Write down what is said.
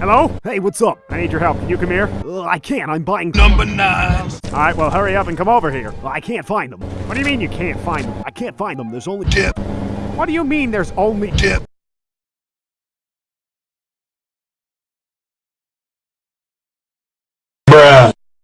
Hello? Hey, what's up? I need your help. Can you come here? Uh, I can't. I'm buying. Number nine. All right, well, hurry up and come over here. I can't find them. What do you mean you can't find them? I can't find them. There's only. dip. What do you mean there's only. dip?